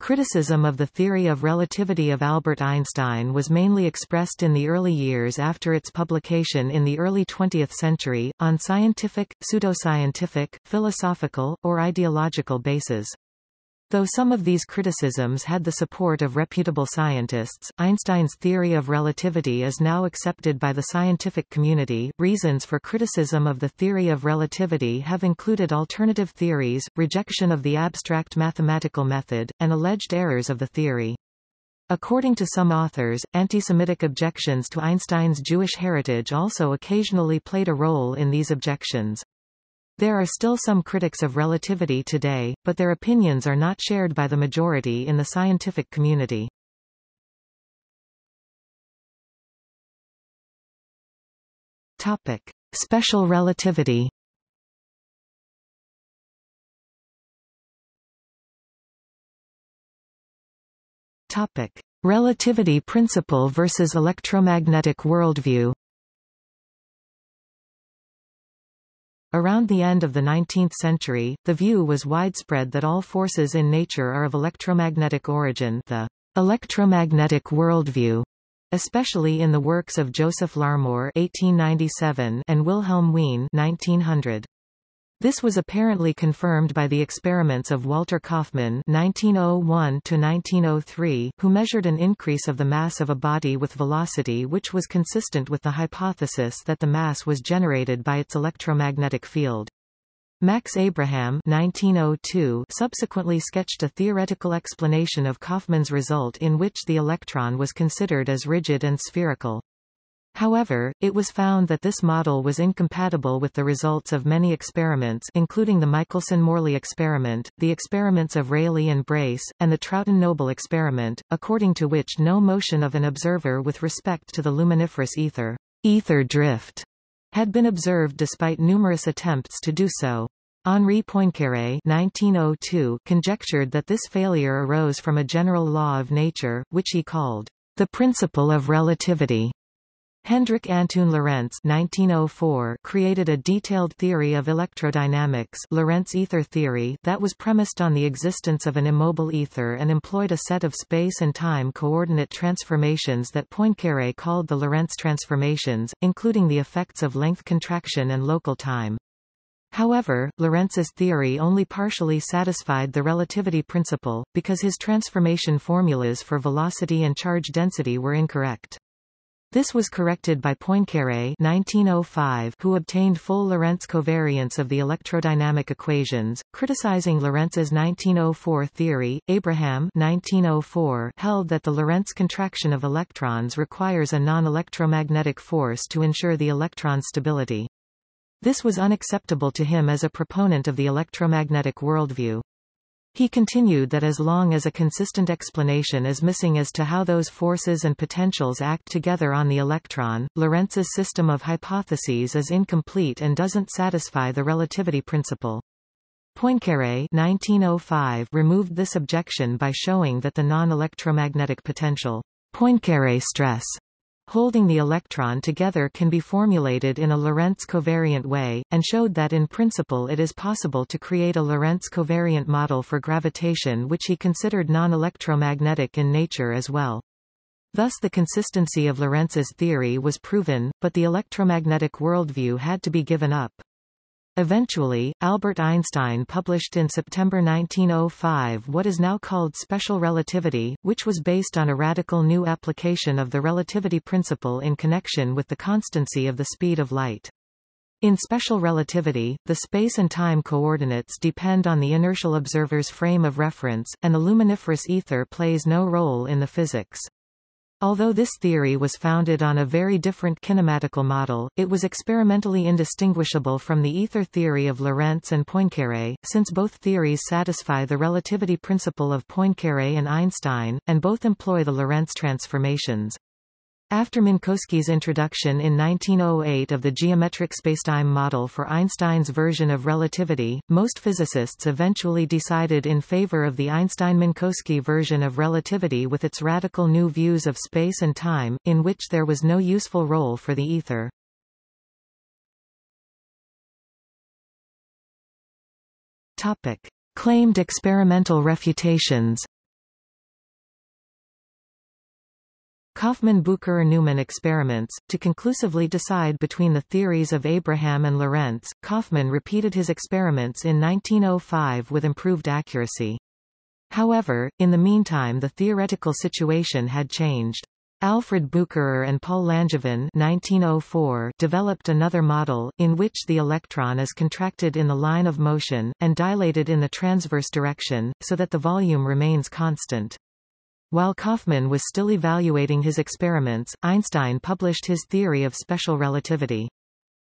Criticism of the theory of relativity of Albert Einstein was mainly expressed in the early years after its publication in the early 20th century, on scientific, pseudoscientific, philosophical, or ideological bases. Though some of these criticisms had the support of reputable scientists, Einstein's theory of relativity is now accepted by the scientific community. Reasons for criticism of the theory of relativity have included alternative theories, rejection of the abstract mathematical method, and alleged errors of the theory. According to some authors, anti-Semitic objections to Einstein's Jewish heritage also occasionally played a role in these objections. There are still some critics of relativity today, but their opinions are not shared by the majority in the scientific community. Topic: Special relativity. Topic: Relativity principle versus electromagnetic worldview. Around the end of the 19th century, the view was widespread that all forces in nature are of electromagnetic origin the electromagnetic worldview, especially in the works of Joseph Larmor (1897) and Wilhelm Wien (1900). This was apparently confirmed by the experiments of Walter Kaufmann (1901–1903), who measured an increase of the mass of a body with velocity which was consistent with the hypothesis that the mass was generated by its electromagnetic field. Max Abraham 1902 subsequently sketched a theoretical explanation of Kaufmann's result in which the electron was considered as rigid and spherical. However, it was found that this model was incompatible with the results of many experiments including the Michelson-Morley experiment, the experiments of Rayleigh and Brace, and the Troughton-Noble experiment, according to which no motion of an observer with respect to the luminiferous ether, ether drift, had been observed despite numerous attempts to do so. Henri Poincaré 1902 conjectured that this failure arose from a general law of nature, which he called the principle of relativity. Hendrik Antoon Lorentz 1904 created a detailed theory of electrodynamics Lorentz ether theory that was premised on the existence of an immobile ether and employed a set of space and time coordinate transformations that Poincaré called the Lorentz transformations, including the effects of length contraction and local time. However, Lorentz's theory only partially satisfied the relativity principle, because his transformation formulas for velocity and charge density were incorrect. This was corrected by Poincaré 1905, who obtained full Lorentz covariance of the electrodynamic equations. Criticizing Lorentz's 1904 theory, Abraham 1904 held that the Lorentz contraction of electrons requires a non-electromagnetic force to ensure the electron's stability. This was unacceptable to him as a proponent of the electromagnetic worldview. He continued that as long as a consistent explanation is missing as to how those forces and potentials act together on the electron, Lorentz's system of hypotheses is incomplete and doesn't satisfy the relativity principle. Poincaré 1905 removed this objection by showing that the non-electromagnetic potential Poincaré stress holding the electron together can be formulated in a Lorentz covariant way, and showed that in principle it is possible to create a Lorentz covariant model for gravitation which he considered non-electromagnetic in nature as well. Thus the consistency of Lorentz's theory was proven, but the electromagnetic worldview had to be given up. Eventually, Albert Einstein published in September 1905 what is now called special relativity, which was based on a radical new application of the relativity principle in connection with the constancy of the speed of light. In special relativity, the space and time coordinates depend on the inertial observer's frame of reference, and the luminiferous ether plays no role in the physics. Although this theory was founded on a very different kinematical model, it was experimentally indistinguishable from the ether theory of Lorentz and Poincaré, since both theories satisfy the relativity principle of Poincaré and Einstein, and both employ the Lorentz transformations. After Minkowski's introduction in 1908 of the geometric spacetime model for Einstein's version of relativity, most physicists eventually decided in favor of the Einstein-Minkowski version of relativity with its radical new views of space and time, in which there was no useful role for the ether. Topic. Claimed experimental refutations Kaufmann-Bucherer-Neumann experiments. To conclusively decide between the theories of Abraham and Lorentz, Kaufmann repeated his experiments in 1905 with improved accuracy. However, in the meantime the theoretical situation had changed. Alfred Bucherer and Paul Langevin 1904 developed another model, in which the electron is contracted in the line of motion, and dilated in the transverse direction, so that the volume remains constant. While Kaufmann was still evaluating his experiments, Einstein published his theory of special relativity.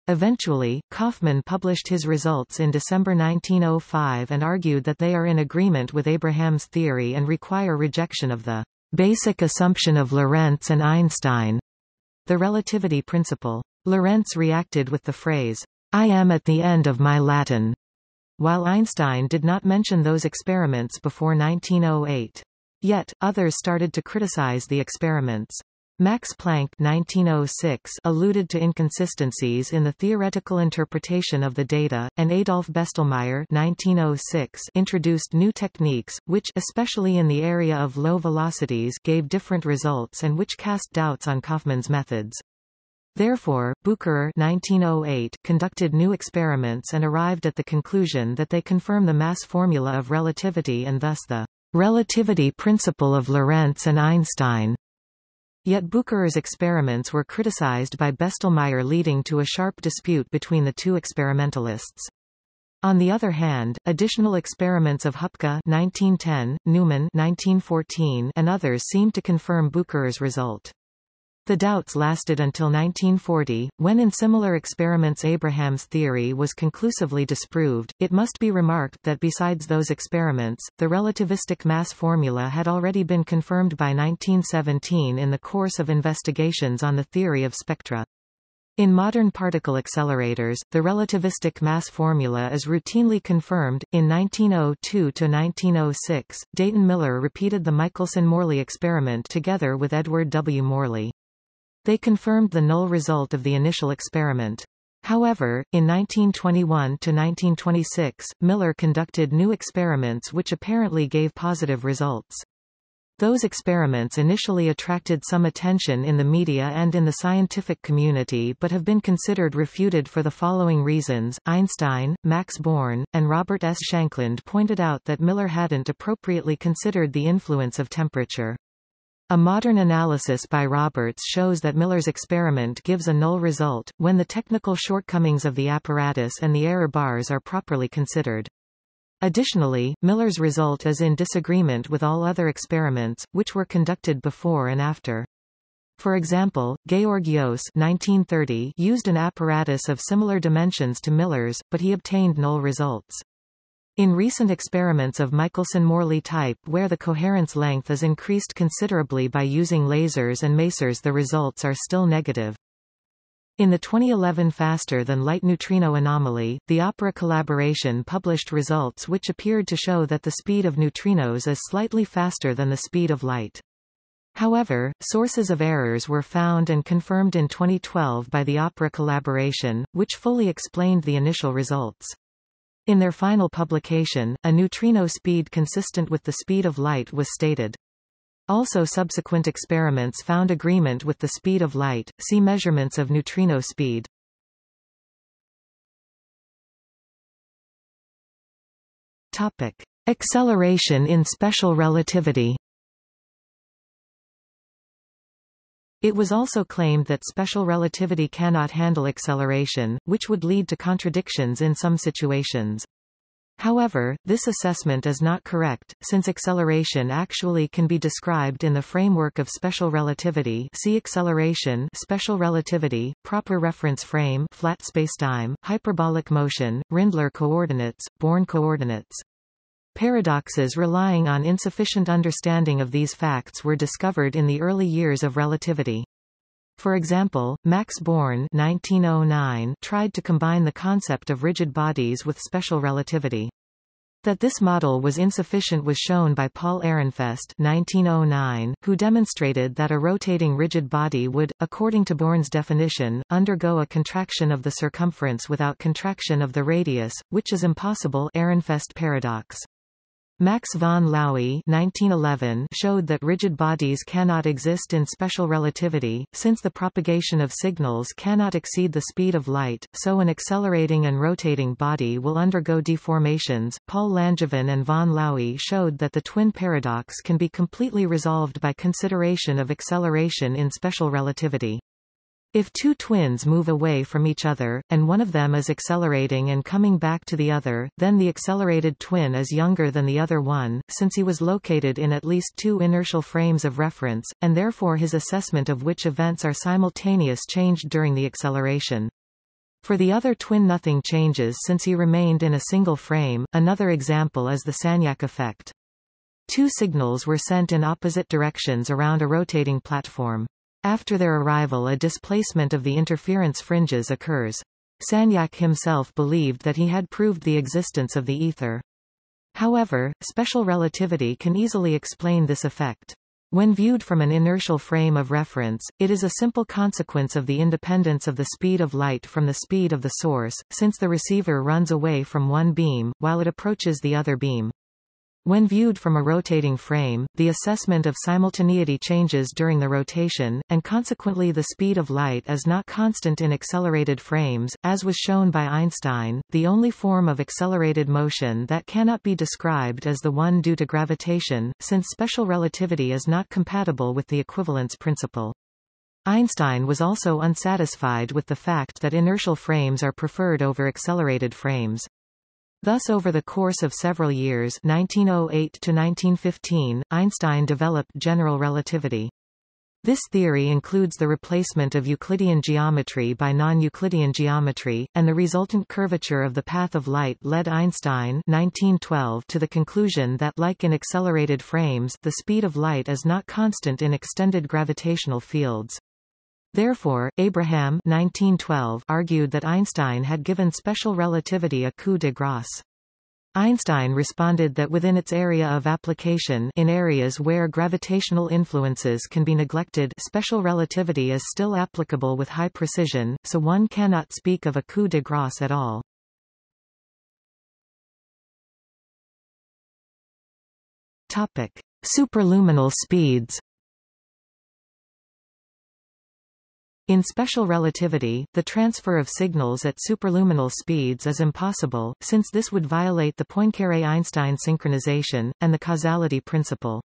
Eventually, Kaufmann published his results in December 1905 and argued that they are in agreement with Abraham's theory and require rejection of the basic assumption of Lorentz and Einstein, the relativity principle. Lorentz reacted with the phrase, I am at the end of my Latin, while Einstein did not mention those experiments before 1908. Yet, others started to criticize the experiments. Max Planck 1906 alluded to inconsistencies in the theoretical interpretation of the data, and Adolf Bestelmeyer 1906 introduced new techniques, which especially in the area of low velocities gave different results and which cast doubts on Kaufmann's methods. Therefore, Bucherer 1908 conducted new experiments and arrived at the conclusion that they confirm the mass formula of relativity and thus the relativity principle of Lorentz and Einstein. Yet Bucherer's experiments were criticized by Bestelmeyer leading to a sharp dispute between the two experimentalists. On the other hand, additional experiments of Hupka 1910, Neumann 1914, and others seemed to confirm Bucherer's result. The doubts lasted until 1940, when in similar experiments Abraham's theory was conclusively disproved. It must be remarked that besides those experiments, the relativistic mass formula had already been confirmed by 1917 in the course of investigations on the theory of spectra. In modern particle accelerators, the relativistic mass formula is routinely confirmed. In 1902 to 1906, Dayton Miller repeated the Michelson-Morley experiment together with Edward W. Morley. They confirmed the null result of the initial experiment. However, in 1921–1926, Miller conducted new experiments which apparently gave positive results. Those experiments initially attracted some attention in the media and in the scientific community but have been considered refuted for the following reasons. Einstein, Max Born, and Robert S. Shankland pointed out that Miller hadn't appropriately considered the influence of temperature. A modern analysis by Roberts shows that Miller's experiment gives a null result, when the technical shortcomings of the apparatus and the error bars are properly considered. Additionally, Miller's result is in disagreement with all other experiments, which were conducted before and after. For example, Georg 1930 used an apparatus of similar dimensions to Miller's, but he obtained null results. In recent experiments of Michelson-Morley type where the coherence length is increased considerably by using lasers and masers the results are still negative. In the 2011 faster-than-light neutrino anomaly, the Opera collaboration published results which appeared to show that the speed of neutrinos is slightly faster than the speed of light. However, sources of errors were found and confirmed in 2012 by the Opera collaboration, which fully explained the initial results. In their final publication, a neutrino speed consistent with the speed of light was stated. Also subsequent experiments found agreement with the speed of light, see measurements of neutrino speed. Topic. Acceleration in special relativity It was also claimed that special relativity cannot handle acceleration, which would lead to contradictions in some situations. However, this assessment is not correct, since acceleration actually can be described in the framework of special relativity see acceleration special relativity, proper reference frame flat spacetime, hyperbolic motion, Rindler coordinates, Born coordinates. Paradoxes relying on insufficient understanding of these facts were discovered in the early years of relativity. For example, Max Born 1909 tried to combine the concept of rigid bodies with special relativity. That this model was insufficient was shown by Paul Ehrenfest 1909, who demonstrated that a rotating rigid body would, according to Born's definition, undergo a contraction of the circumference without contraction of the radius, which is impossible Ehrenfest paradox. Max von Laue 1911 showed that rigid bodies cannot exist in special relativity, since the propagation of signals cannot exceed the speed of light, so an accelerating and rotating body will undergo deformations. Paul Langevin and von Laue showed that the twin paradox can be completely resolved by consideration of acceleration in special relativity. If two twins move away from each other, and one of them is accelerating and coming back to the other, then the accelerated twin is younger than the other one, since he was located in at least two inertial frames of reference, and therefore his assessment of which events are simultaneous changed during the acceleration. For the other twin nothing changes since he remained in a single frame. Another example is the Sagnac effect. Two signals were sent in opposite directions around a rotating platform. After their arrival a displacement of the interference fringes occurs. Sagnac himself believed that he had proved the existence of the ether. However, special relativity can easily explain this effect. When viewed from an inertial frame of reference, it is a simple consequence of the independence of the speed of light from the speed of the source, since the receiver runs away from one beam, while it approaches the other beam. When viewed from a rotating frame, the assessment of simultaneity changes during the rotation, and consequently the speed of light is not constant in accelerated frames, as was shown by Einstein. The only form of accelerated motion that cannot be described is the one due to gravitation, since special relativity is not compatible with the equivalence principle. Einstein was also unsatisfied with the fact that inertial frames are preferred over accelerated frames. Thus over the course of several years 1908 to 1915, Einstein developed general relativity. This theory includes the replacement of Euclidean geometry by non-Euclidean geometry, and the resultant curvature of the path of light led Einstein 1912 to the conclusion that like in accelerated frames, the speed of light is not constant in extended gravitational fields. Therefore, Abraham 1912 argued that Einstein had given special relativity a coup de grace. Einstein responded that within its area of application in areas where gravitational influences can be neglected special relativity is still applicable with high precision, so one cannot speak of a coup de grace at all. Topic. Superluminal speeds In special relativity, the transfer of signals at superluminal speeds is impossible, since this would violate the Poincaré-Einstein synchronization, and the causality principle.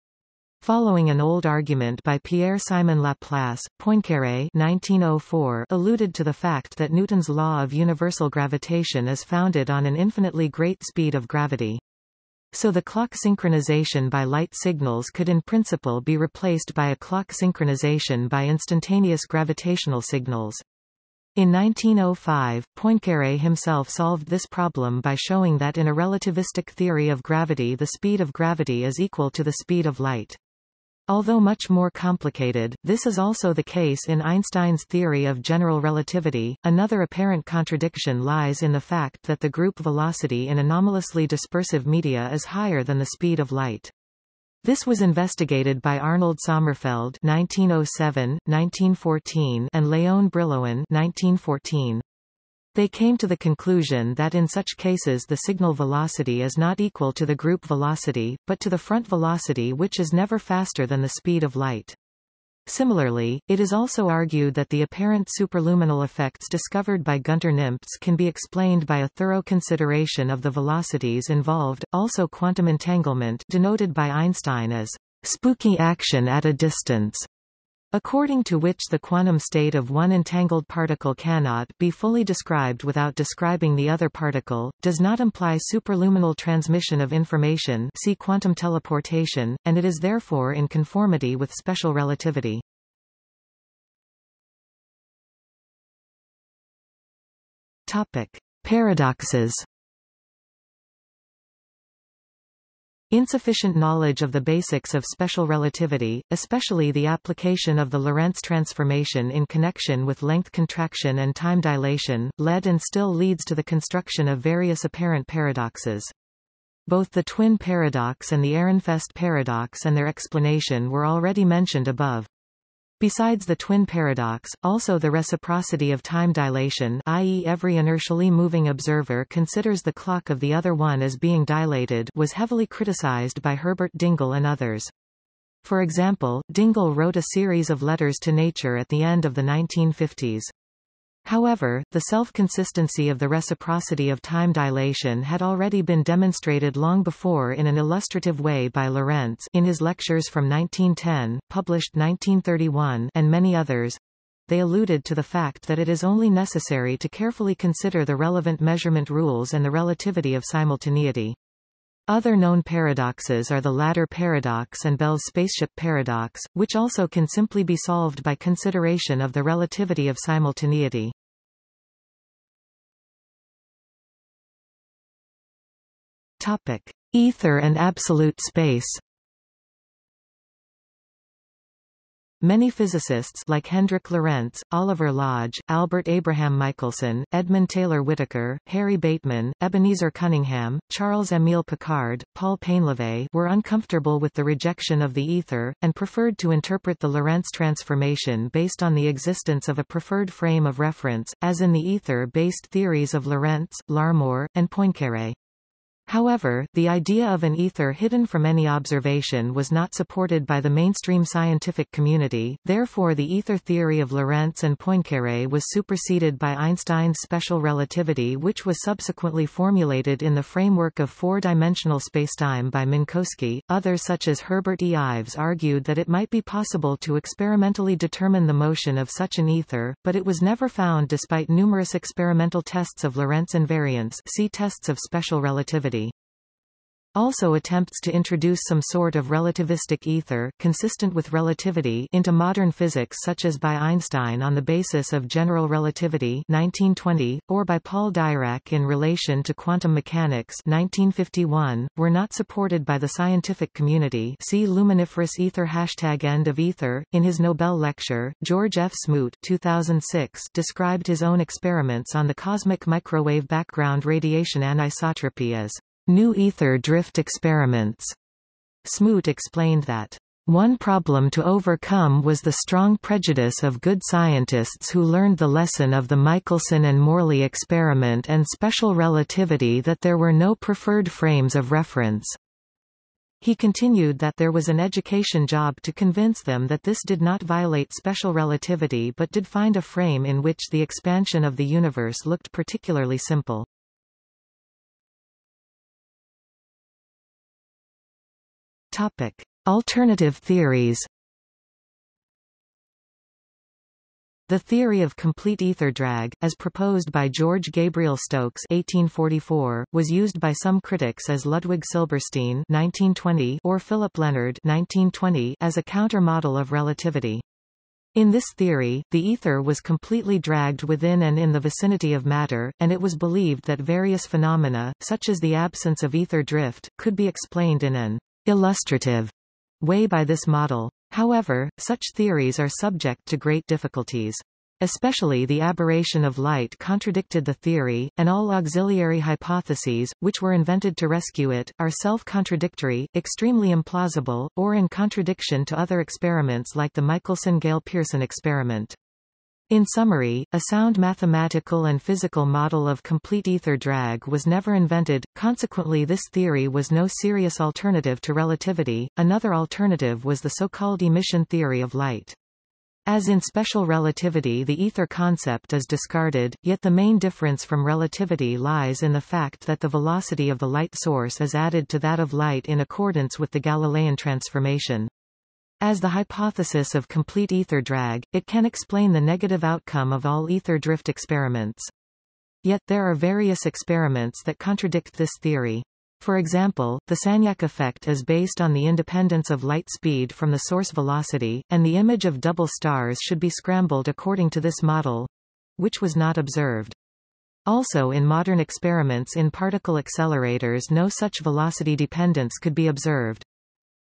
Following an old argument by Pierre-Simon Laplace, Poincaré 1904 alluded to the fact that Newton's law of universal gravitation is founded on an infinitely great speed of gravity. So the clock synchronization by light signals could in principle be replaced by a clock synchronization by instantaneous gravitational signals. In 1905, Poincaré himself solved this problem by showing that in a relativistic theory of gravity the speed of gravity is equal to the speed of light. Although much more complicated, this is also the case in Einstein's theory of general relativity. Another apparent contradiction lies in the fact that the group velocity in anomalously dispersive media is higher than the speed of light. This was investigated by Arnold Sommerfeld 1907, 1914 and Léon Brillouin 1914. They came to the conclusion that in such cases the signal velocity is not equal to the group velocity, but to the front velocity which is never faster than the speed of light. Similarly, it is also argued that the apparent superluminal effects discovered by Gunter Nimtz can be explained by a thorough consideration of the velocities involved, also quantum entanglement denoted by Einstein as spooky action at a distance according to which the quantum state of one entangled particle cannot be fully described without describing the other particle, does not imply superluminal transmission of information see quantum teleportation, and it is therefore in conformity with special relativity. Topic. Paradoxes Insufficient knowledge of the basics of special relativity, especially the application of the Lorentz transformation in connection with length contraction and time dilation, led and still leads to the construction of various apparent paradoxes. Both the twin paradox and the Ehrenfest paradox and their explanation were already mentioned above. Besides the twin paradox, also the reciprocity of time dilation i.e. every inertially moving observer considers the clock of the other one as being dilated was heavily criticized by Herbert Dingle and others. For example, Dingle wrote a series of letters to Nature at the end of the 1950s. However, the self-consistency of the reciprocity of time dilation had already been demonstrated long before in an illustrative way by Lorentz in his lectures from 1910, published 1931 and many others. They alluded to the fact that it is only necessary to carefully consider the relevant measurement rules and the relativity of simultaneity. Other known paradoxes are the ladder paradox and Bell's spaceship paradox, which also can simply be solved by consideration of the relativity of simultaneity. Topic: Ether and absolute space. Many physicists like Hendrik Lorentz, Oliver Lodge, Albert Abraham Michelson, Edmund Taylor Whittaker, Harry Bateman, Ebenezer Cunningham, Charles Émile Picard, Paul Painlevé were uncomfortable with the rejection of the ether, and preferred to interpret the Lorentz transformation based on the existence of a preferred frame of reference, as in the ether-based theories of Lorentz, Larmor, and Poincaré. However, the idea of an ether hidden from any observation was not supported by the mainstream scientific community, therefore the ether theory of Lorentz and Poincaré was superseded by Einstein's special relativity which was subsequently formulated in the framework of four-dimensional spacetime by Minkowski. Others such as Herbert E. Ives argued that it might be possible to experimentally determine the motion of such an ether, but it was never found despite numerous experimental tests of Lorentz invariance see tests of special relativity. Also attempts to introduce some sort of relativistic ether consistent with relativity into modern physics such as by Einstein on the basis of general relativity 1920, or by Paul Dirac in relation to quantum mechanics 1951, were not supported by the scientific community see luminiferous ether hashtag end of ether. In his Nobel lecture, George F. Smoot 2006 described his own experiments on the cosmic microwave background radiation anisotropy as New ether drift experiments. Smoot explained that one problem to overcome was the strong prejudice of good scientists who learned the lesson of the Michelson and Morley experiment and special relativity that there were no preferred frames of reference. He continued that there was an education job to convince them that this did not violate special relativity but did find a frame in which the expansion of the universe looked particularly simple. Topic: Alternative theories. The theory of complete ether drag, as proposed by George Gabriel Stokes (1844), was used by some critics as Ludwig Silberstein (1920) or Philip Lenard (1920) as a counter-model of relativity. In this theory, the ether was completely dragged within and in the vicinity of matter, and it was believed that various phenomena, such as the absence of ether drift, could be explained in an illustrative way by this model. However, such theories are subject to great difficulties. Especially the aberration of light contradicted the theory, and all auxiliary hypotheses, which were invented to rescue it, are self-contradictory, extremely implausible, or in contradiction to other experiments like the Michelson-Gale-Pearson experiment. In summary, a sound mathematical and physical model of complete ether drag was never invented, consequently this theory was no serious alternative to relativity. Another alternative was the so-called emission theory of light. As in special relativity the ether concept is discarded, yet the main difference from relativity lies in the fact that the velocity of the light source is added to that of light in accordance with the Galilean transformation. As the hypothesis of complete ether drag, it can explain the negative outcome of all ether drift experiments. Yet there are various experiments that contradict this theory. For example, the Sagnac effect is based on the independence of light speed from the source velocity, and the image of double stars should be scrambled according to this model, which was not observed. Also in modern experiments in particle accelerators no such velocity dependence could be observed.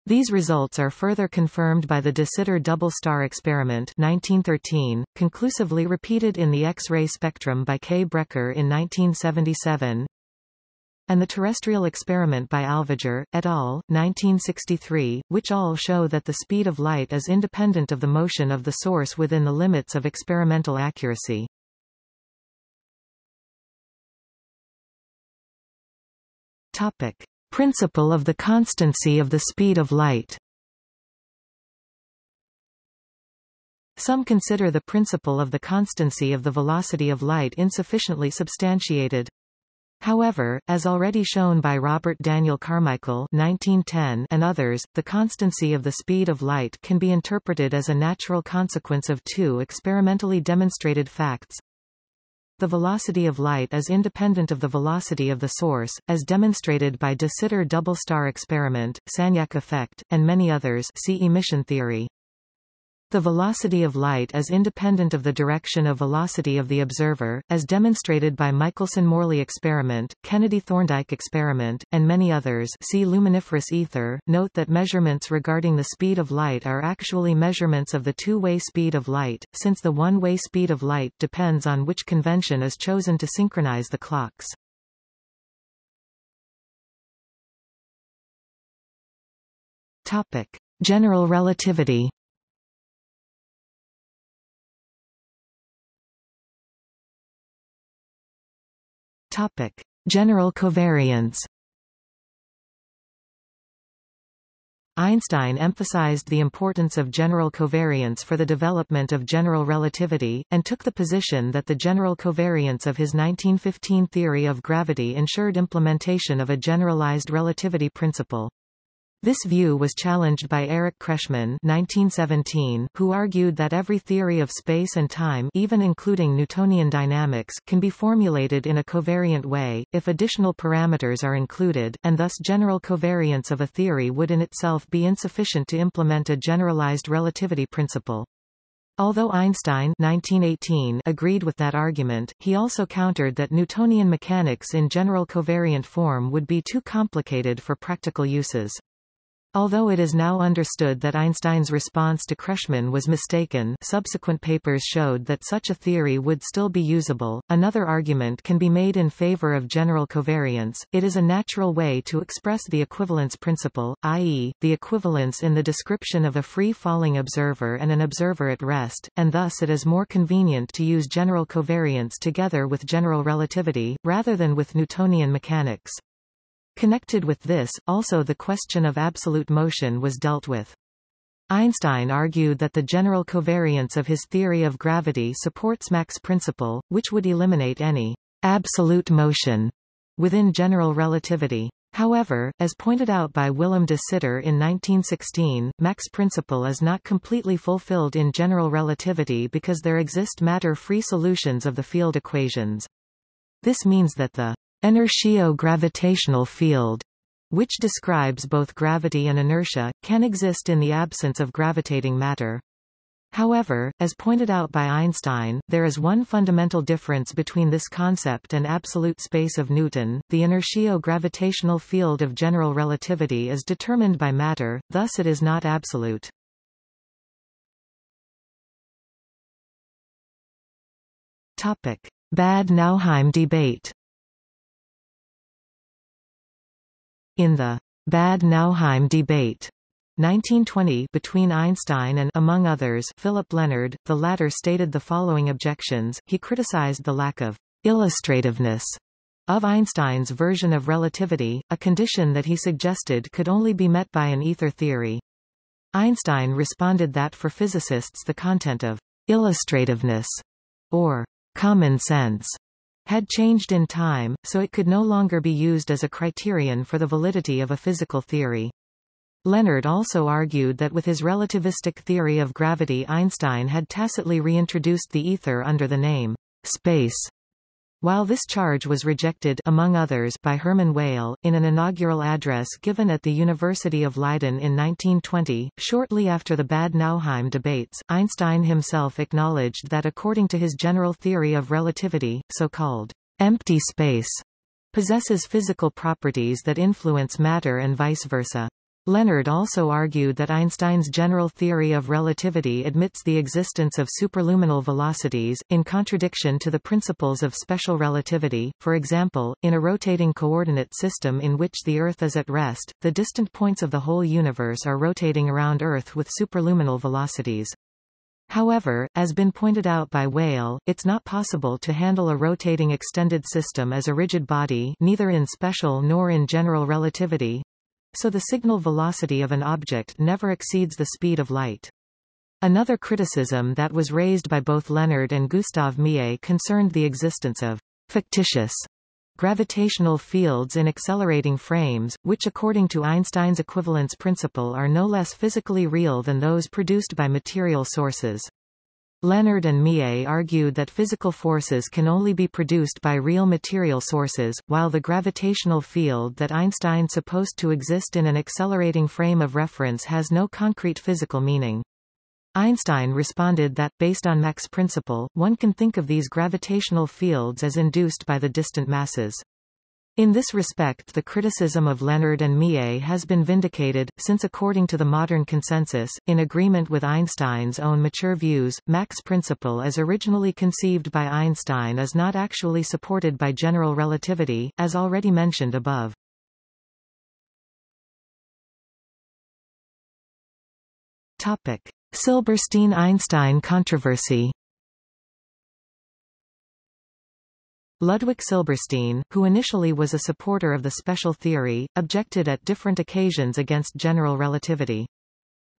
These results are further confirmed by the de Sitter double star experiment 1913, conclusively repeated in the X-ray spectrum by K. Brecher in 1977. and the terrestrial experiment by Alvager, et al., 1963, which all show that the speed of light is independent of the motion of the source within the limits of experimental accuracy. Topic. Principle of the constancy of the speed of light Some consider the principle of the constancy of the velocity of light insufficiently substantiated. However, as already shown by Robert Daniel Carmichael 1910 and others, the constancy of the speed of light can be interpreted as a natural consequence of two experimentally demonstrated facts. The velocity of light is independent of the velocity of the source, as demonstrated by de Sitter double star experiment, Sagnac effect, and many others see emission theory. The velocity of light is independent of the direction of velocity of the observer, as demonstrated by Michelson-Morley experiment, Kennedy-Thorndike experiment, and many others see luminiferous ether. Note that measurements regarding the speed of light are actually measurements of the two-way speed of light, since the one-way speed of light depends on which convention is chosen to synchronize the clocks. Topic. General relativity Topic: General covariance. Einstein emphasized the importance of general covariance for the development of general relativity, and took the position that the general covariance of his 1915 theory of gravity ensured implementation of a generalized relativity principle. This view was challenged by Eric Kretschmann 1917, who argued that every theory of space and time even including Newtonian dynamics can be formulated in a covariant way, if additional parameters are included, and thus general covariance of a theory would in itself be insufficient to implement a generalized relativity principle. Although Einstein 1918 agreed with that argument, he also countered that Newtonian mechanics in general covariant form would be too complicated for practical uses. Although it is now understood that Einstein's response to Kretschmann was mistaken subsequent papers showed that such a theory would still be usable. Another argument can be made in favor of general covariance. It is a natural way to express the equivalence principle, i.e., the equivalence in the description of a free-falling observer and an observer at rest, and thus it is more convenient to use general covariance together with general relativity, rather than with Newtonian mechanics. Connected with this, also the question of absolute motion was dealt with. Einstein argued that the general covariance of his theory of gravity supports Mach's principle, which would eliminate any absolute motion within general relativity. However, as pointed out by Willem de Sitter in 1916, Mach's principle is not completely fulfilled in general relativity because there exist matter-free solutions of the field equations. This means that the Inertio-gravitational field, which describes both gravity and inertia, can exist in the absence of gravitating matter. However, as pointed out by Einstein, there is one fundamental difference between this concept and absolute space of Newton. The inertio-gravitational field of general relativity is determined by matter, thus it is not absolute. Topic: Bad Nauheim debate. In the Bad Nauheim debate 1920 between Einstein and among others Philip Lenard, the latter stated the following objections. He criticized the lack of illustrativeness of Einstein's version of relativity, a condition that he suggested could only be met by an ether theory. Einstein responded that for physicists the content of illustrativeness or common sense had changed in time, so it could no longer be used as a criterion for the validity of a physical theory. Lenard also argued that with his relativistic theory of gravity Einstein had tacitly reintroduced the ether under the name space while this charge was rejected among others by Hermann Weyl, in an inaugural address given at the University of Leiden in 1920, shortly after the Bad Nauheim debates, Einstein himself acknowledged that according to his general theory of relativity, so-called empty space possesses physical properties that influence matter and vice versa. Lenard also argued that Einstein's general theory of relativity admits the existence of superluminal velocities, in contradiction to the principles of special relativity. For example, in a rotating coordinate system in which the Earth is at rest, the distant points of the whole universe are rotating around Earth with superluminal velocities. However, as been pointed out by Weyl, it's not possible to handle a rotating extended system as a rigid body neither in special nor in general relativity, so the signal velocity of an object never exceeds the speed of light. Another criticism that was raised by both Lenard and Gustave Millet concerned the existence of fictitious gravitational fields in accelerating frames, which according to Einstein's equivalence principle are no less physically real than those produced by material sources. Lenard and Millet argued that physical forces can only be produced by real material sources, while the gravitational field that Einstein supposed to exist in an accelerating frame of reference has no concrete physical meaning. Einstein responded that, based on Mach's principle, one can think of these gravitational fields as induced by the distant masses. In this respect the criticism of Lenard and Millet has been vindicated, since according to the modern consensus, in agreement with Einstein's own mature views, Mach's principle as originally conceived by Einstein is not actually supported by general relativity, as already mentioned above. Silberstein–Einstein controversy Ludwig Silberstein, who initially was a supporter of the special theory, objected at different occasions against general relativity.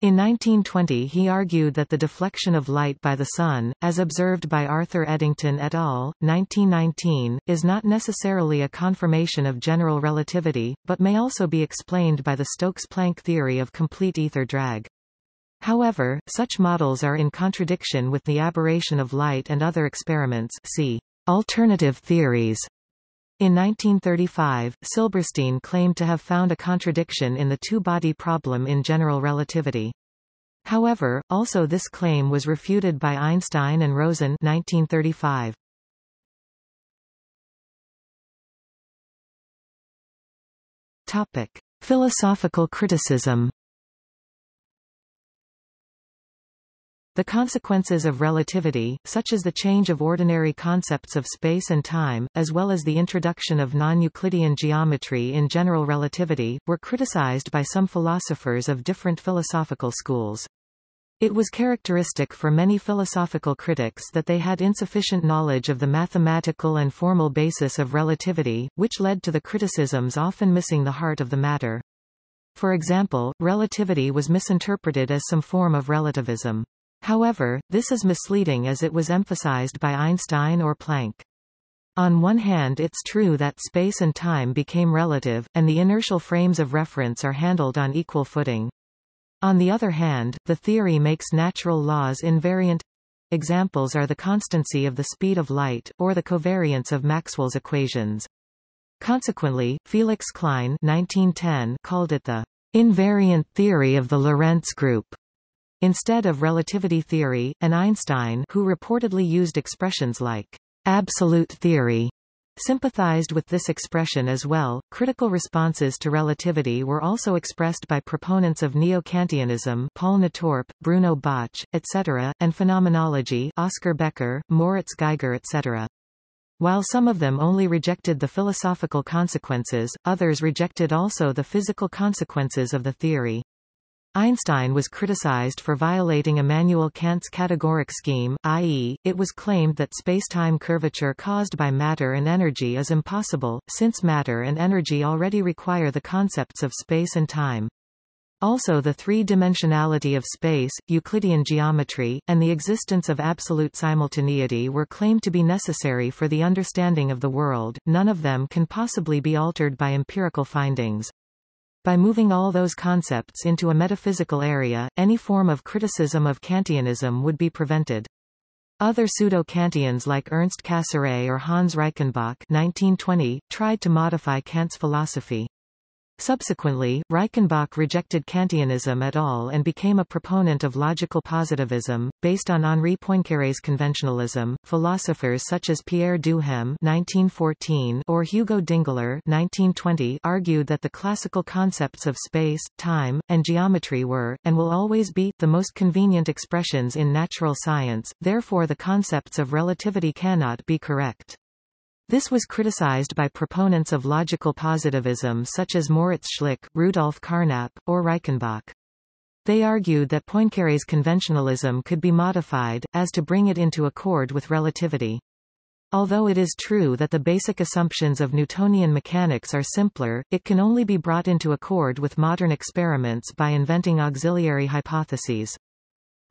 In 1920 he argued that the deflection of light by the Sun, as observed by Arthur Eddington et al., 1919, is not necessarily a confirmation of general relativity, but may also be explained by the Stokes-Planck theory of complete ether drag. However, such models are in contradiction with the aberration of light and other experiments see Alternative theories in 1935, Silberstein claimed to have found a contradiction in the two-body problem in general relativity. However, also this claim was refuted by Einstein and Rosen 1935. Topic: Philosophical criticism The consequences of relativity, such as the change of ordinary concepts of space and time, as well as the introduction of non-Euclidean geometry in general relativity, were criticized by some philosophers of different philosophical schools. It was characteristic for many philosophical critics that they had insufficient knowledge of the mathematical and formal basis of relativity, which led to the criticisms often missing the heart of the matter. For example, relativity was misinterpreted as some form of relativism. However, this is misleading as it was emphasized by Einstein or Planck. On one hand it's true that space and time became relative, and the inertial frames of reference are handled on equal footing. On the other hand, the theory makes natural laws invariant. Examples are the constancy of the speed of light, or the covariance of Maxwell's equations. Consequently, Felix Klein 1910 called it the invariant theory of the Lorentz group. Instead of relativity theory, and Einstein who reportedly used expressions like absolute theory sympathized with this expression as well. Critical responses to relativity were also expressed by proponents of neo-Kantianism Paul Natorp, Bruno Bauch, etc., and phenomenology Oskar Becker, Moritz Geiger etc. While some of them only rejected the philosophical consequences, others rejected also the physical consequences of the theory. Einstein was criticized for violating Immanuel Kant's categoric scheme, i.e., it was claimed that spacetime curvature caused by matter and energy is impossible, since matter and energy already require the concepts of space and time. Also the three-dimensionality of space, Euclidean geometry, and the existence of absolute simultaneity were claimed to be necessary for the understanding of the world, none of them can possibly be altered by empirical findings. By moving all those concepts into a metaphysical area, any form of criticism of Kantianism would be prevented. Other pseudo-Kantians like Ernst Cassirer or Hans Reichenbach 1920, tried to modify Kant's philosophy. Subsequently, Reichenbach rejected Kantianism at all and became a proponent of logical positivism, based on Henri Poincaré's conventionalism. Philosophers such as Pierre Duhem (1914) or Hugo Dingler (1920) argued that the classical concepts of space, time, and geometry were, and will always be, the most convenient expressions in natural science. Therefore, the concepts of relativity cannot be correct. This was criticized by proponents of logical positivism such as Moritz Schlick, Rudolf Carnap, or Reichenbach. They argued that Poincaré's conventionalism could be modified, as to bring it into accord with relativity. Although it is true that the basic assumptions of Newtonian mechanics are simpler, it can only be brought into accord with modern experiments by inventing auxiliary hypotheses.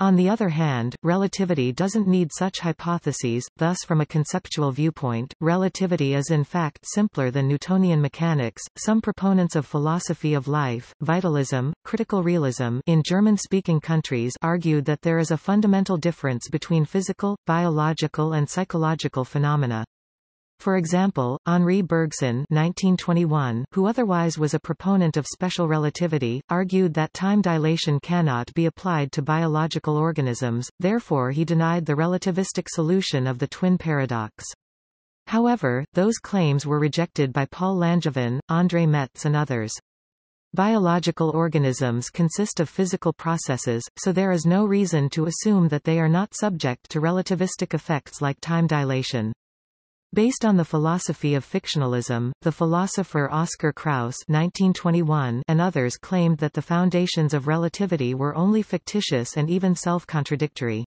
On the other hand, relativity doesn't need such hypotheses, thus from a conceptual viewpoint, relativity is in fact simpler than Newtonian mechanics. Some proponents of philosophy of life, vitalism, critical realism in German-speaking countries argued that there is a fundamental difference between physical, biological and psychological phenomena. For example, Henri Bergson 1921, who otherwise was a proponent of special relativity, argued that time dilation cannot be applied to biological organisms, therefore he denied the relativistic solution of the twin paradox. However, those claims were rejected by Paul Langevin, André Metz and others. Biological organisms consist of physical processes, so there is no reason to assume that they are not subject to relativistic effects like time dilation. Based on the philosophy of fictionalism, the philosopher Oskar Kraus 1921 and others claimed that the foundations of relativity were only fictitious and even self-contradictory.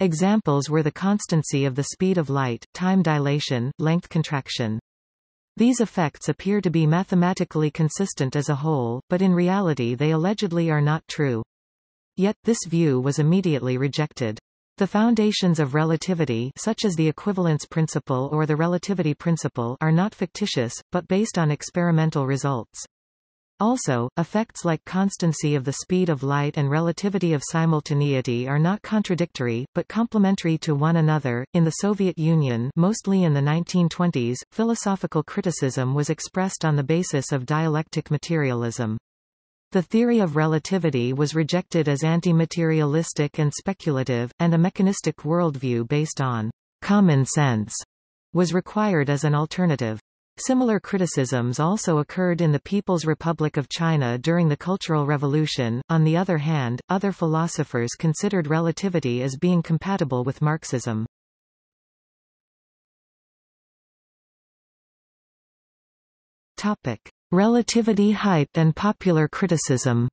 Examples were the constancy of the speed of light, time dilation, length contraction. These effects appear to be mathematically consistent as a whole, but in reality they allegedly are not true. Yet, this view was immediately rejected. The foundations of relativity such as the equivalence principle or the relativity principle are not fictitious, but based on experimental results. Also, effects like constancy of the speed of light and relativity of simultaneity are not contradictory, but complementary to one another. In the Soviet Union, mostly in the 1920s, philosophical criticism was expressed on the basis of dialectic materialism. The theory of relativity was rejected as anti-materialistic and speculative, and a mechanistic worldview based on common sense was required as an alternative. Similar criticisms also occurred in the People's Republic of China during the Cultural Revolution. On the other hand, other philosophers considered relativity as being compatible with Marxism. Topic: Relativity hype and popular criticism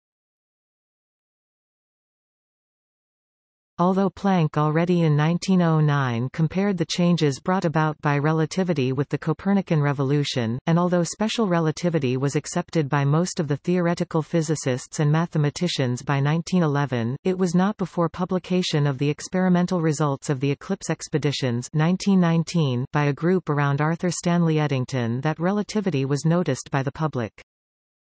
Although Planck already in 1909 compared the changes brought about by relativity with the Copernican revolution, and although special relativity was accepted by most of the theoretical physicists and mathematicians by 1911, it was not before publication of the experimental results of the Eclipse expeditions 1919 by a group around Arthur Stanley Eddington that relativity was noticed by the public.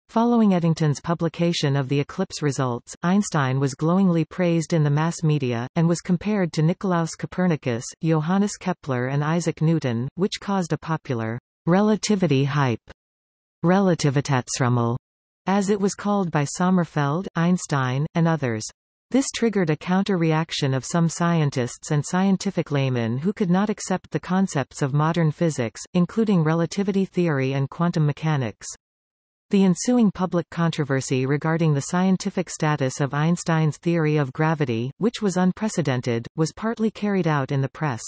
Following Eddington's publication of the eclipse results, Einstein was glowingly praised in the mass media, and was compared to Nicolaus Copernicus, Johannes Kepler and Isaac Newton, which caused a popular relativity hype, Relativitätsrummel, as it was called by Sommerfeld, Einstein, and others. This triggered a counter-reaction of some scientists and scientific laymen who could not accept the concepts of modern physics, including relativity theory and quantum mechanics. The ensuing public controversy regarding the scientific status of Einstein's theory of gravity, which was unprecedented, was partly carried out in the press.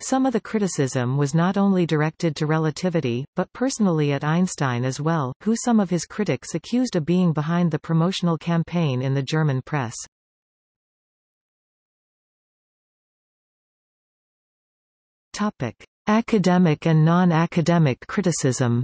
Some of the criticism was not only directed to relativity, but personally at Einstein as well, who some of his critics accused of being behind the promotional campaign in the German press. Topic. Academic and non-academic criticism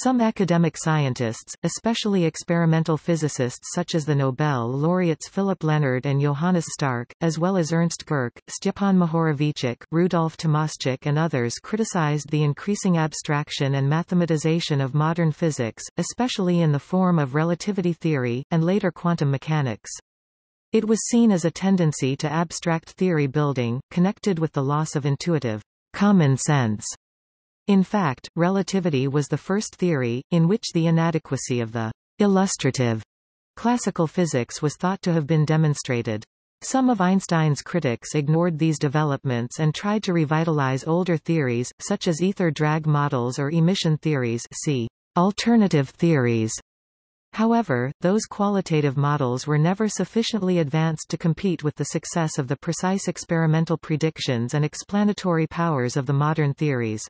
Some academic scientists, especially experimental physicists such as the Nobel laureates Philip Lenard and Johannes Stark, as well as Ernst Gehrcke, Stjepan Mohorovicic, Rudolf Tomaschek and others criticized the increasing abstraction and mathematization of modern physics, especially in the form of relativity theory, and later quantum mechanics. It was seen as a tendency to abstract theory building, connected with the loss of intuitive common sense In fact, relativity was the first theory, in which the inadequacy of the illustrative classical physics was thought to have been demonstrated. Some of Einstein's critics ignored these developments and tried to revitalize older theories, such as ether drag models or emission theories see alternative theories. However, those qualitative models were never sufficiently advanced to compete with the success of the precise experimental predictions and explanatory powers of the modern theories.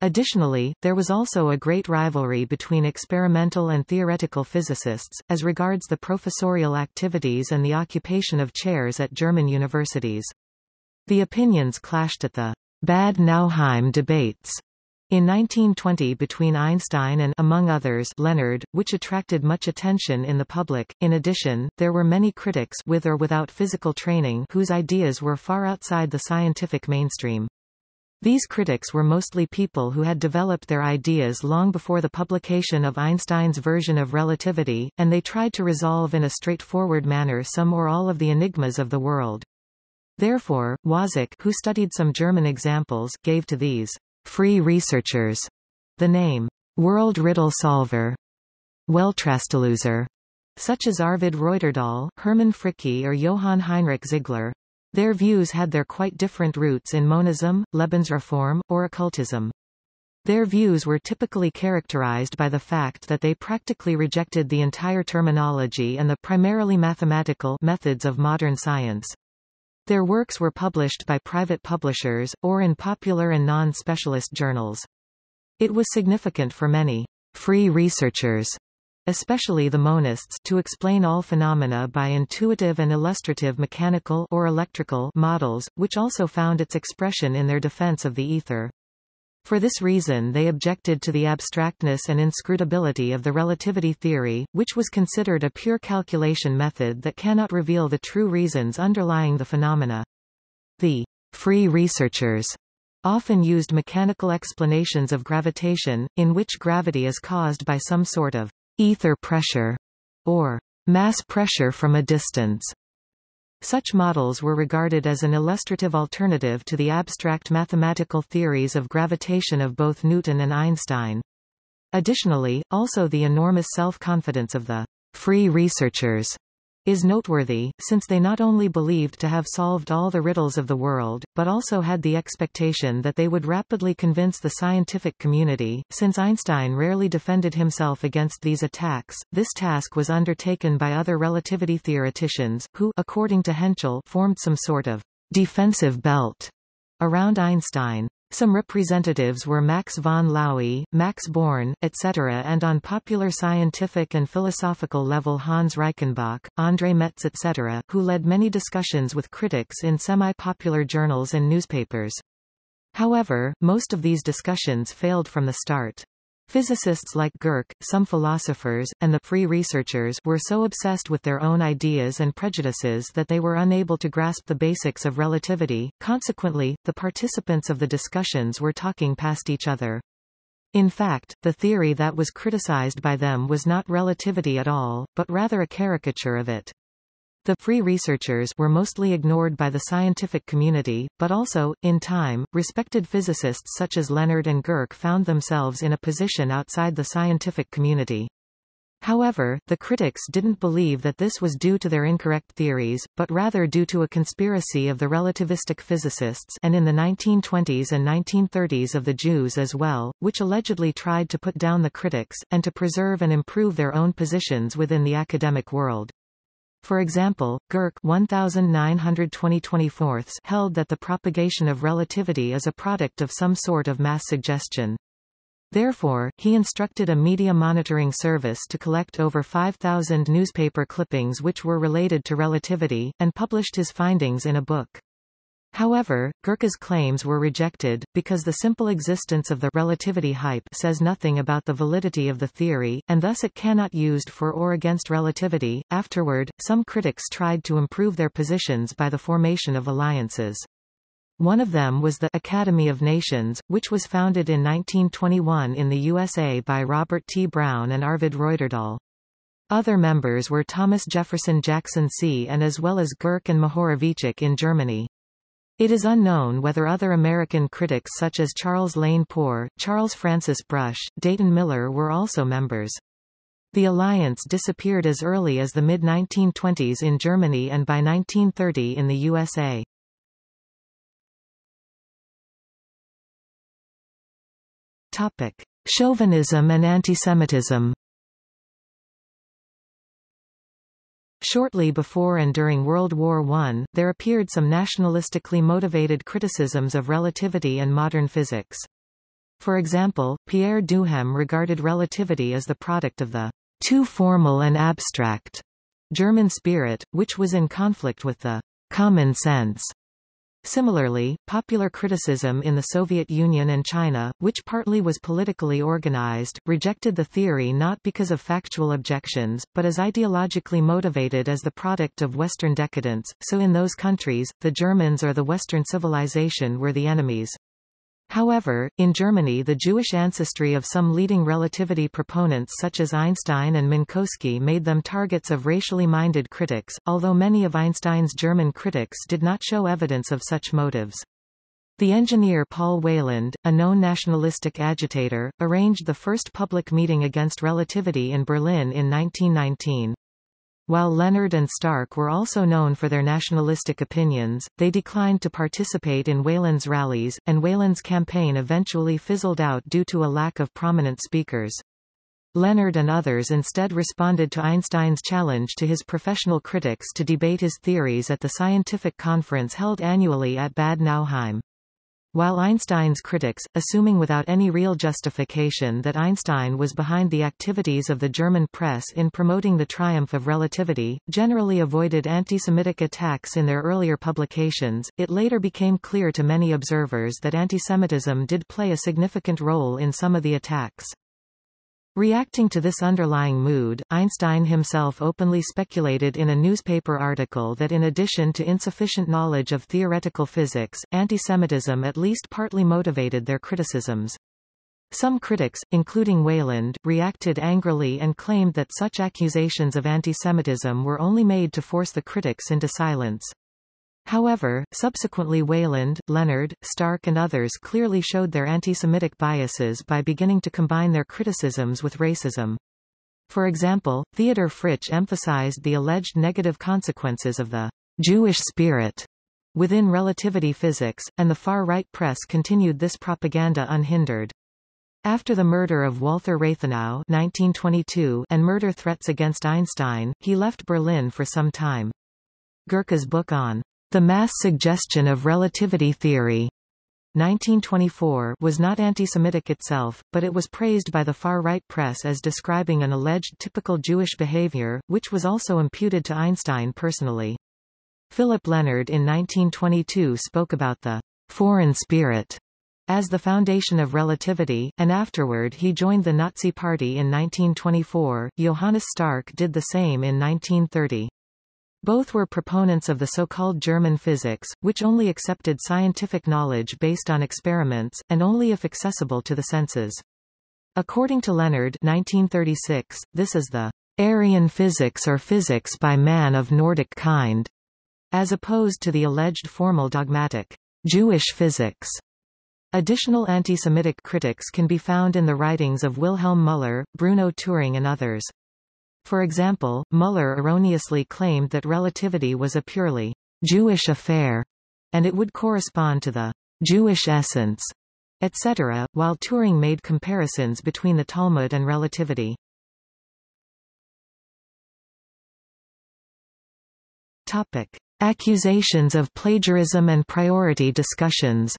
Additionally, there was also a great rivalry between experimental and theoretical physicists, as regards the professorial activities and the occupation of chairs at German universities. The opinions clashed at the Bad Nauheim debates in 1920 between Einstein and among others Lenard, which attracted much attention in the public. In addition, there were many critics with or without physical training whose ideas were far outside the scientific mainstream. These critics were mostly people who had developed their ideas long before the publication of Einstein's version of relativity, and they tried to resolve in a straightforward manner some or all of the enigmas of the world. Therefore, Wazeck who studied some German examples, gave to these free researchers the name world riddle solver, Welträtsellöser, such as Arvid Reuterdahl, Hermann Fricke or Johann Heinrich Ziegler. Their views had their quite different roots in monism, Lebensreform, or occultism. Their views were typically characterized by the fact that they practically rejected the entire terminology and the primarily mathematical methods of modern science. Their works were published by private publishers, or in popular and non-specialist journals. It was significant for many free researchers especially the monists to explain all phenomena by intuitive and illustrative mechanical or electrical models, which also found its expression in their defense of the ether. For this reason they objected to the abstractness and inscrutability of the relativity theory, which was considered a pure calculation method that cannot reveal the true reasons underlying the phenomena. The free researchers often used mechanical explanations of gravitation, in which gravity is caused by some sort of ether pressure, or mass pressure from a distance. Such models were regarded as an illustrative alternative to the abstract mathematical theories of gravitation of both Newton and Einstein. Additionally, also the enormous self-confidence of the free researchers is noteworthy, since they not only believed to have solved all the riddles of the world, but also had the expectation that they would rapidly convince the scientific community. Since Einstein rarely defended himself against these attacks, this task was undertaken by other relativity theoreticians, who according to Hentschel formed some sort of defensive belt around Einstein. Some representatives were Max von Laue, Max Born, etc. and on popular scientific and philosophical level Hans Reichenbach, André Metz etc., who led many discussions with critics in semi-popular journals and newspapers. However, most of these discussions failed from the start. Physicists like Gehrcke, some philosophers, and the free researchers were so obsessed with their own ideas and prejudices that they were unable to grasp the basics of relativity, consequently, the participants of the discussions were talking past each other. In fact, the theory that was criticized by them was not relativity at all, but rather a caricature of it. The free researchers were mostly ignored by the scientific community, but also, in time, respected physicists such as Lenard and Gehrcke found themselves in a position outside the scientific community. However, the critics didn't believe that this was due to their incorrect theories, but rather due to a conspiracy of the relativistic physicists and in the 1920s and 1930s of the Jews as well, which allegedly tried to put down the critics, and to preserve and improve their own positions within the academic world. For example, Gehrcke 1920 held that the propagation of relativity is a product of some sort of mass suggestion. Therefore, he instructed a media monitoring service to collect over 5,000 newspaper clippings which were related to relativity, and published his findings in a book. However, Gehrcke's claims were rejected, because the simple existence of the relativity hype says nothing about the validity of the theory, and thus it cannot used for or against relativity. Afterward, some critics tried to improve their positions by the formation of alliances. One of them was the Academy of Nations, which was founded in 1921 in the USA by Robert T. Brown and Arvid Reuterdahl. Other members were Thomas Jefferson Jackson See and as well as Girk and Mohorovicic in Germany. It is unknown whether other American critics such as Charles Lane Poor, Charles Francis Brush, Dayton Miller were also members. The alliance disappeared as early as the mid-1920s in Germany and by 1930 in the USA. Topic: Chauvinism and antisemitism. Shortly before and during World War I, there appeared some nationalistically motivated criticisms of relativity and modern physics. For example, Pierre Duhem regarded relativity as the product of the too formal and abstract German spirit, which was in conflict with the common sense. Similarly, popular criticism in the Soviet Union and China, which partly was politically organized, rejected the theory not because of factual objections, but as ideologically motivated as the product of Western decadence, so in those countries, the Germans or the Western civilization were the enemies. However, in Germany the Jewish ancestry of some leading relativity proponents such as Einstein and Minkowski made them targets of racially minded critics, although many of Einstein's German critics did not show evidence of such motives. The engineer Paul Weyland, a known nationalistic agitator, arranged the first public meeting against relativity in Berlin in 1919. While Lenard and Stark were also known for their nationalistic opinions, they declined to participate in Weyland's rallies, and Weyland's campaign eventually fizzled out due to a lack of prominent speakers. Lenard and others instead responded to Einstein's challenge to his professional critics to debate his theories at the scientific conference held annually at Bad Nauheim. While Einstein's critics, assuming without any real justification that Einstein was behind the activities of the German press in promoting the triumph of relativity, generally avoided anti-Semitic attacks in their earlier publications, it later became clear to many observers that antisemitism did play a significant role in some of the attacks. Reacting to this underlying mood, Einstein himself openly speculated in a newspaper article that in addition to insufficient knowledge of theoretical physics, antisemitism at least partly motivated their criticisms. Some critics, including Weyland, reacted angrily and claimed that such accusations of antisemitism were only made to force the critics into silence. However, subsequently Weyland, Lenard, Stark and others clearly showed their anti-Semitic biases by beginning to combine their criticisms with racism. For example, Theodor Fritsch emphasized the alleged negative consequences of the Jewish spirit within relativity physics, and the far-right press continued this propaganda unhindered. After the murder of Walther Rathenau 1922 and murder threats against Einstein, he left Berlin for some time. Gehrcke's book on the mass suggestion of relativity theory 1924 was not anti-Semitic itself, but it was praised by the far-right press as describing an alleged typical Jewish behavior, which was also imputed to Einstein personally. Philip Lenard in 1922 spoke about the foreign spirit as the foundation of relativity, and afterward he joined the Nazi Party in 1924. Johannes Stark did the same in 1930. Both were proponents of the so-called German physics, which only accepted scientific knowledge based on experiments, and only if accessible to the senses. According to Lenard 1936, this is the Aryan physics or physics by man of Nordic kind, as opposed to the alleged formal dogmatic Jewish physics. Additional anti-Semitic critics can be found in the writings of Wilhelm Müller, Bruno Thüring and others. For example, Müller erroneously claimed that relativity was a purely Jewish affair, and it would correspond to the Jewish essence, etc., while Thüring made comparisons between the Talmud and relativity. Topic. Accusations of plagiarism and priority discussions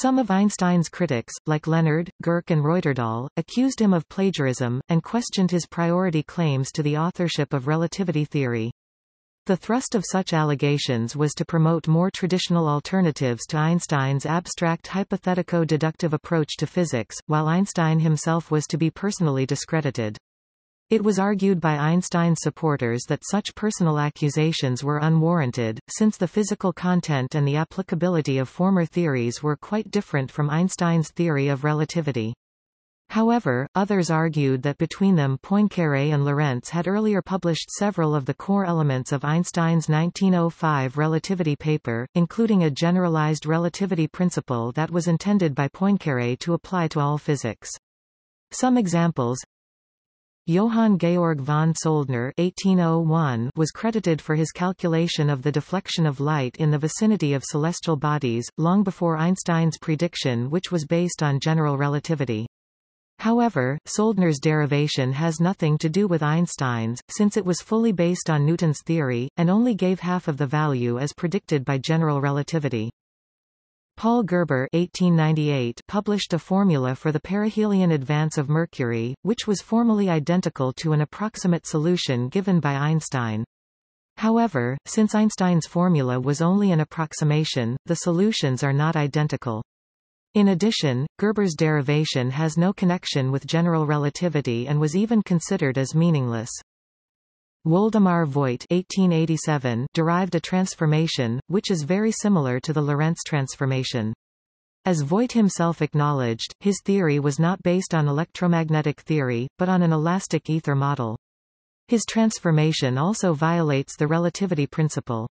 Some of Einstein's critics, like Lenard, Gehrcke and Reuterdahl, accused him of plagiarism, and questioned his priority claims to the authorship of relativity theory. The thrust of such allegations was to promote more traditional alternatives to Einstein's abstract hypothetico-deductive approach to physics, while Einstein himself was to be personally discredited. It was argued by Einstein's supporters that such personal accusations were unwarranted, since the physical content and the applicability of former theories were quite different from Einstein's theory of relativity. However, others argued that between them Poincaré and Lorentz had earlier published several of the core elements of Einstein's 1905 relativity paper, including a generalized relativity principle that was intended by Poincaré to apply to all physics. Some examples Johann Georg von Soldner 1801 was credited for his calculation of the deflection of light in the vicinity of celestial bodies, long before Einstein's prediction which was based on general relativity. However, Soldner's derivation has nothing to do with Einstein's, since it was fully based on Newton's theory, and only gave half of the value as predicted by general relativity. Paul Gerber 1898 published a formula for the perihelion advance of Mercury, which was formally identical to an approximate solution given by Einstein. However, since Einstein's formula was only an approximation, the solutions are not identical. In addition, Gerber's derivation has no connection with general relativity and was even considered as meaningless. Woldemar Voigt 1887 derived a transformation, which is very similar to the Lorentz transformation. As Voigt himself acknowledged, his theory was not based on electromagnetic theory, but on an elastic ether model. His transformation also violates the relativity principle.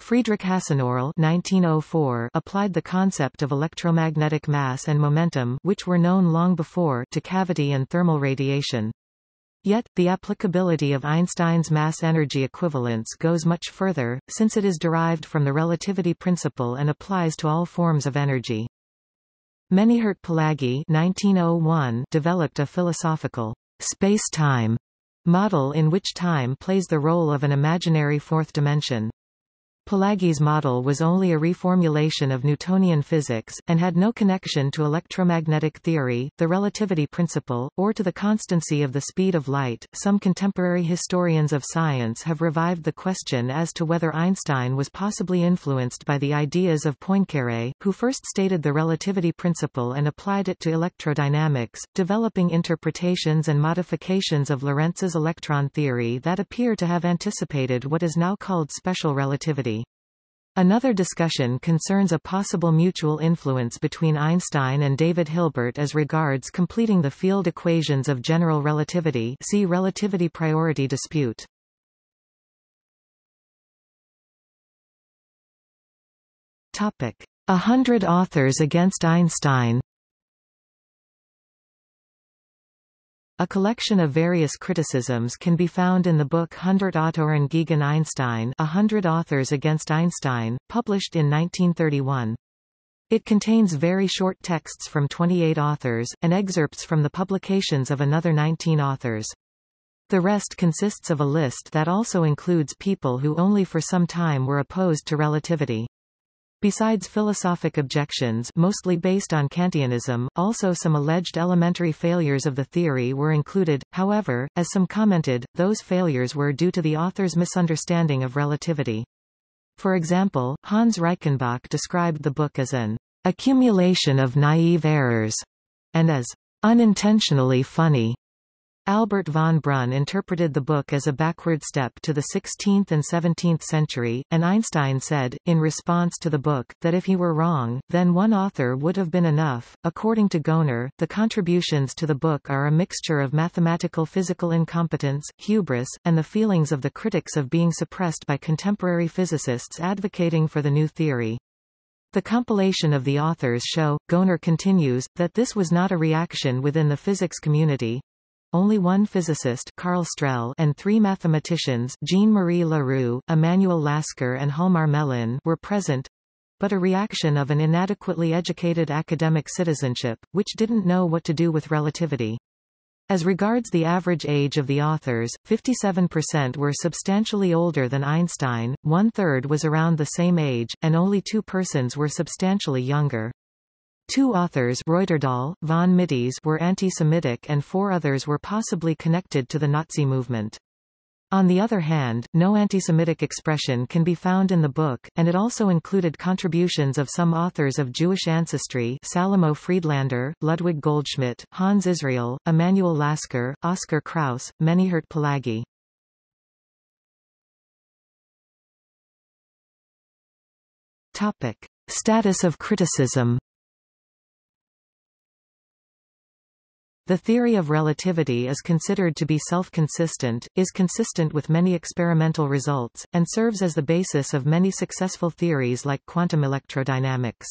Friedrich Hasenöhrl 1904 applied the concept of electromagnetic mass and momentum which were known long before to cavity and thermal radiation. Yet, the applicability of Einstein's mass-energy equivalence goes much further, since it is derived from the relativity principle and applies to all forms of energy. Menyhert Palágyi 1901 developed a philosophical space-time model in which time plays the role of an imaginary fourth dimension. Palágyi's model was only a reformulation of Newtonian physics, and had no connection to electromagnetic theory, the relativity principle, or to the constancy of the speed of light. Some contemporary historians of science have revived the question as to whether Einstein was possibly influenced by the ideas of Poincaré, who first stated the relativity principle and applied it to electrodynamics, developing interpretations and modifications of Lorentz's electron theory that appear to have anticipated what is now called special relativity. Another discussion concerns a possible mutual influence between Einstein and David Hilbert as regards completing the field equations of general relativity see relativity priority dispute. Topic. A hundred authors against Einstein A collection of various criticisms can be found in the book Hundert Autoren gegen Einstein A Hundred Authors Against Einstein, published in 1931. It contains very short texts from 28 authors, and excerpts from the publications of another 19 authors. The rest consists of a list that also includes people who only for some time were opposed to relativity. Besides philosophic objections mostly based on Kantianism, also some alleged elementary failures of the theory were included, however, as some commented, those failures were due to the author's misunderstanding of relativity. For example, Hans Reichenbach described the book as an accumulation of naive errors, and as unintentionally funny. Albert von Brunn interpreted the book as a backward step to the 16th and 17th century, and Einstein said, in response to the book, that if he were wrong, then one author would have been enough. According to Goenner, the contributions to the book are a mixture of mathematical physical incompetence, hubris, and the feelings of the critics of being suppressed by contemporary physicists advocating for the new theory. The compilation of the authors show, Goenner continues, that this was not a reaction within the physics community, only one physicist Karl Strehl and three mathematicians Jean-Marie Leroux, Emanuel Lasker and Hjalmar Mellin were present, but a reaction of an inadequately educated academic citizenship, which didn't know what to do with relativity. As regards the average age of the authors, 57% were substantially older than Einstein, one-third was around the same age, and only two persons were substantially younger. Two authors Reuterdahl, von Mitis were anti-Semitic and four others were possibly connected to the Nazi movement. On the other hand, no anti-Semitic expression can be found in the book, and it also included contributions of some authors of Jewish ancestry Salomo Friedlander, Ludwig Goldschmidt, Hans Israel, Emanuel Lasker, Oskar Kraus, Menyhert Palágyi. Topic. Status of criticism The theory of relativity is considered to be self-consistent, is consistent with many experimental results, and serves as the basis of many successful theories like quantum electrodynamics.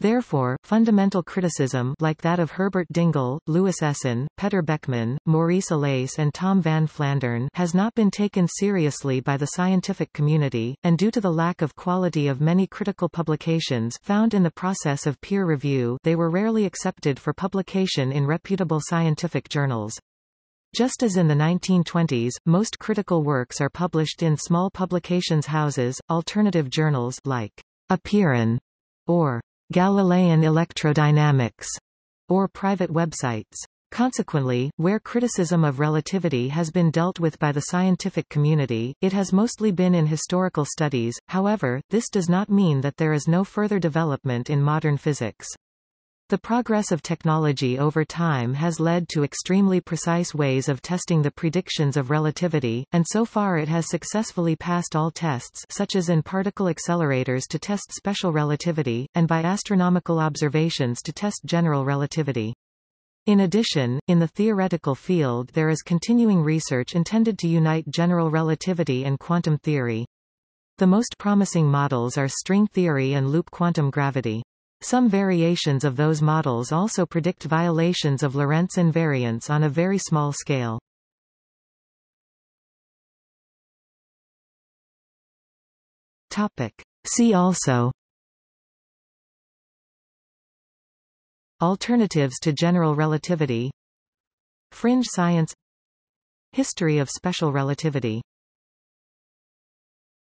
Therefore, fundamental criticism like that of Herbert Dingle, Louis Essen, Petr Beckmann, Maurice Allais and Tom van Flandern has not been taken seriously by the scientific community, and due to the lack of quality of many critical publications found in the process of peer review they were rarely accepted for publication in reputable scientific journals. Just as in the 1920s, most critical works are published in small publications houses, alternative journals like Apeiron or Galilean electrodynamics, or private websites. Consequently, where criticism of relativity has been dealt with by the scientific community, it has mostly been in historical studies, however, this does not mean that there is no further development in modern physics. The progress of technology over time has led to extremely precise ways of testing the predictions of relativity, and so far it has successfully passed all tests such as in particle accelerators to test special relativity, and by astronomical observations to test general relativity. In addition, in the theoretical field there is continuing research intended to unite general relativity and quantum theory. The most promising models are string theory and loop quantum gravity. Some variations of those models also predict violations of Lorentz invariance on a very small scale. Topic. See also Alternatives to general relativity Fringe science History of special relativity